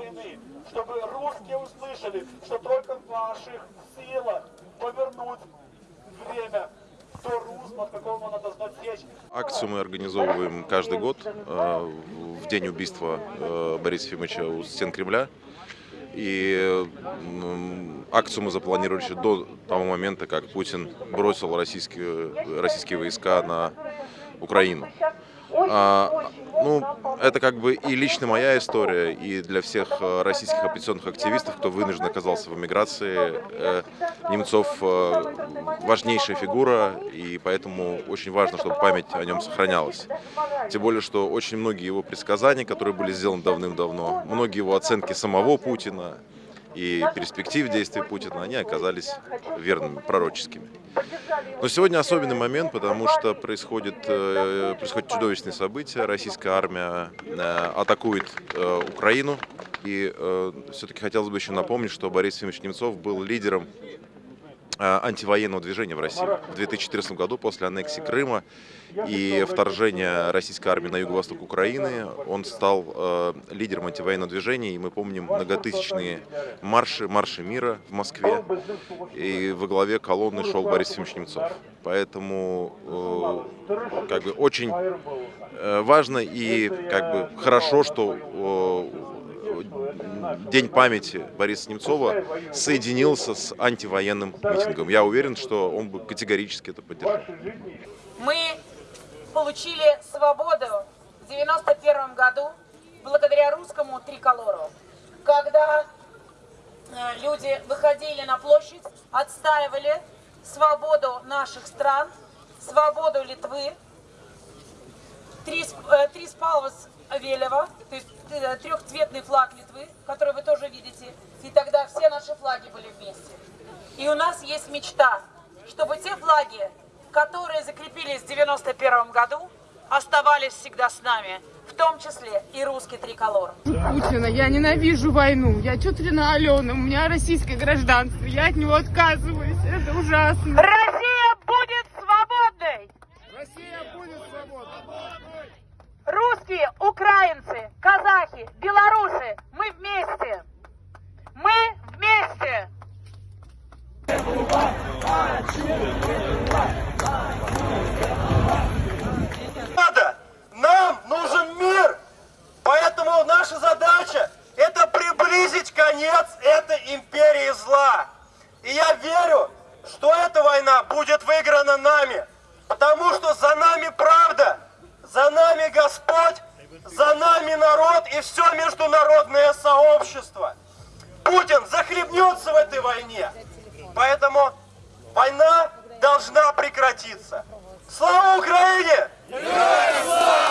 войны, чтобы русские услышали, что только в ваших силах повернуть время. Акцию мы организовываем каждый год э, в день убийства э, Бориса Ефимовича у стен Кремля. И акцию мы запланировали еще до того момента, как Путин бросил российские, российские войска на Украину. А, ну, это как бы и лично моя история, и для всех э, российских оппозиционных активистов, кто вынужден оказался в эмиграции. Э, Немцов э, важнейшая фигура, и поэтому очень важно, чтобы память о нем сохранялась. Тем более, что очень многие его предсказания, которые были сделаны давным-давно, многие его оценки самого Путина и перспектив действий Путина, они оказались верными, пророческими. Но сегодня особенный момент, потому что происходит, э, происходит чудовищные события. Российская армия э, атакует э, Украину. И все-таки хотелось бы еще напомнить, что Борис Ефимович Немцов был лидером антивоенного движения в России. В 2014 году, после аннексии Крыма и вторжения российской армии на юго-восток Украины, он стал э, лидером антивоенного движения. И мы помним многотысячные марши, марши мира в Москве. И во главе колонны шел Борис Ефимович Немцов. Поэтому э, как бы очень э, важно и как бы хорошо, что э, День памяти Бориса Немцова соединился с антивоенным митингом. Я уверен, что он бы категорически это поддержал. Мы получили свободу в 91 году благодаря русскому триколору, когда э, люди выходили на площадь, отстаивали свободу наших стран, свободу Литвы, три, э, три спалвас Велева, то есть э, трехцветный флаг Литвы, который вы тоже видите, и тогда все наши флаги были вместе. И у нас есть мечта, чтобы те флаги, которые закрепились в 91 году, оставались всегда с нами, в том числе и русский триколор. Путина. Я ненавижу войну. Я тетя на Алену. У меня российское гражданство. Я от него отказываюсь. Это ужасно. Россия будет свободной! Россия будет свободной. Русские, украинцы, казахи, белорусы, мы вместе! Мы вместе! надо. Нам нужен мир. Поэтому наша задача это приблизить конец этой империи зла. И я верю, что эта война будет выиграна нами. Потому что за нами правда, за нами Господь, за нами народ и все международное сообщество. Путин захлебнется в этой войне. Поэтому война должна прекратиться. Слава Украине! Живи